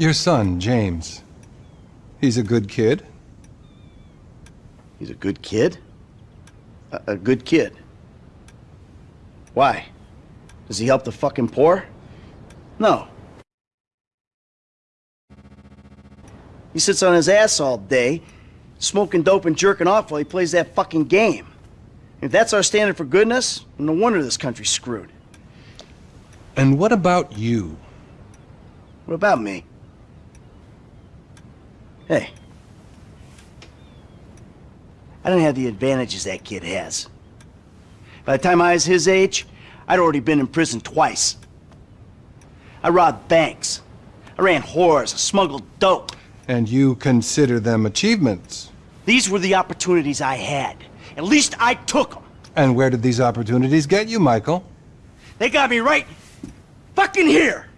Your son, James. He's a good kid. He's a good kid? A, a good kid? Why? Does he help the fucking poor? No. He sits on his ass all day, smoking dope and jerking off while he plays that fucking game. If that's our standard for goodness, no wonder this country's screwed. And what about you? What about me? Hey. I don't have the advantages that kid has. By the time I was his age, I'd already been in prison twice. I robbed banks. I ran whores, I smuggled dope. And you consider them achievements? These were the opportunities I had. At least I took them. And where did these opportunities get you, Michael? They got me right fucking here.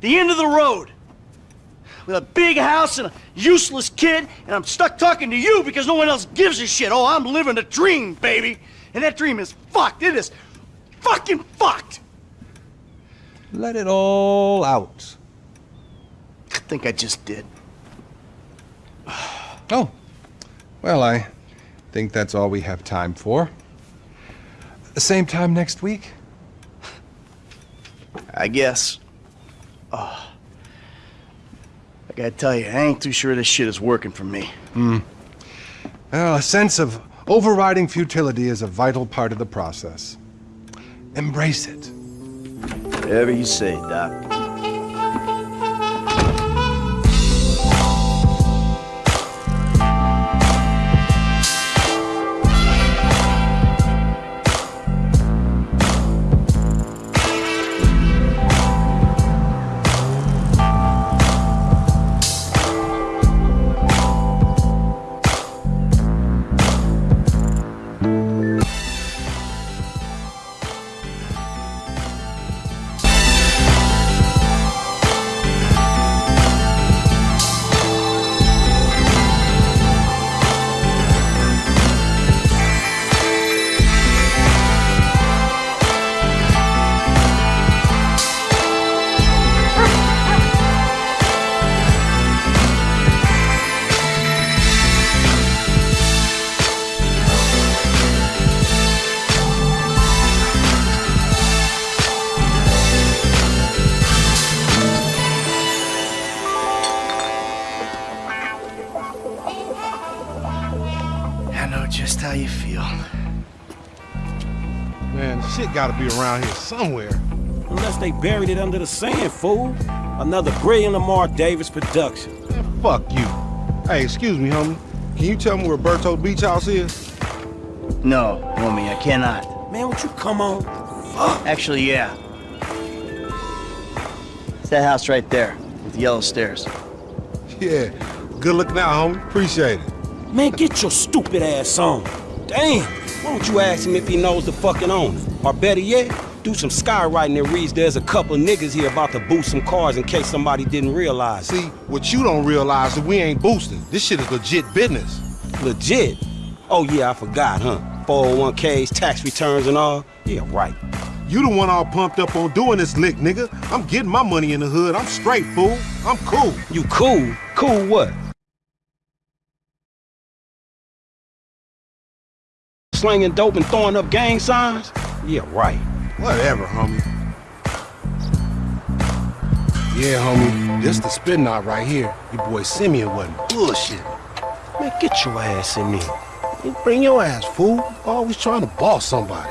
The end of the road. With a big house and a useless kid, and I'm stuck talking to you because no one else gives a shit. Oh, I'm living a dream, baby. And that dream is fucked. It is fucking fucked. Let it all out. I think I just did. Oh, well, I think that's all we have time for. The same time next week? I guess. Oh. I gotta tell you, I ain't too sure this shit is working for me. Hmm. Well, a sense of overriding futility is a vital part of the process. Embrace it. Whatever you say, Doc. I know just how you feel. Man, shit gotta be around here somewhere. Unless they buried it under the sand, fool. Another brilliant Lamar Davis production. Man, fuck you. Hey, excuse me, homie. Can you tell me where Berto Beach House is? No, homie, I cannot. Man, would you come on? Fuck. Actually, yeah. It's that house right there, with the yellow stairs. Yeah. Good looking out, homie. Appreciate it. Man, get your stupid ass on. Damn. Why don't you ask him if he knows the fucking owner? Or better yet, do some skywriting that reads there's a couple niggas here about to boost some cars in case somebody didn't realize. See, what you don't realize is we ain't boosting. This shit is legit business. Legit? Oh yeah, I forgot, huh? 401ks, tax returns and all? Yeah, right. You the one all pumped up on doing this lick, nigga. I'm getting my money in the hood. I'm straight, fool. I'm cool. You cool? Cool what? Slinging dope and throwing up gang signs? Yeah, right. Whatever, homie. Yeah, homie. This the spin knot right here. Your boy Simeon wasn't bullshit. Man, get your ass in there. Bring your ass, fool. Always trying to boss somebody.